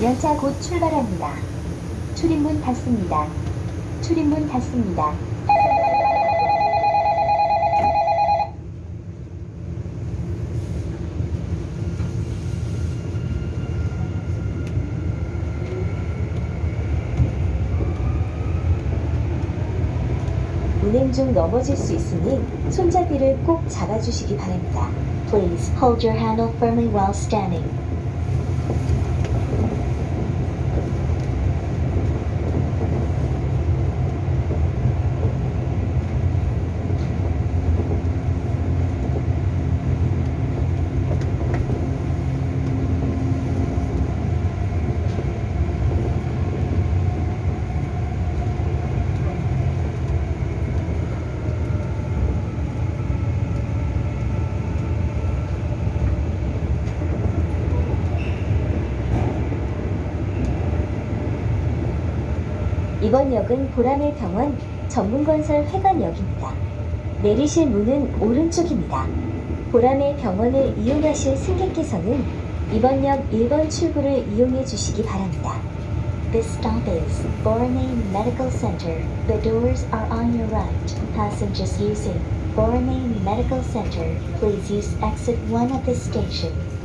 열차 곧 출발합니다. 출입문 닫습니다. 출입문 닫습니다. 운행 중 넘어질 수 있으니 손잡이를 꼭 잡아주시기 바랍니다. Please hold your handle firmly while standing. 이번 역은 보라매 병원 전문건설 회관역입니다. 내리실 문은 오른쪽입니다. 보라매 병원을 이용하실 승객께서는 이번 역 1번 출구를 이용해 주시기 바랍니다. This stop is Borame Medical Center. The doors are on your right. Passengers using Borame Medical Center, please use exit 1 of this station.